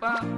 Bye.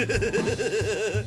Yeah!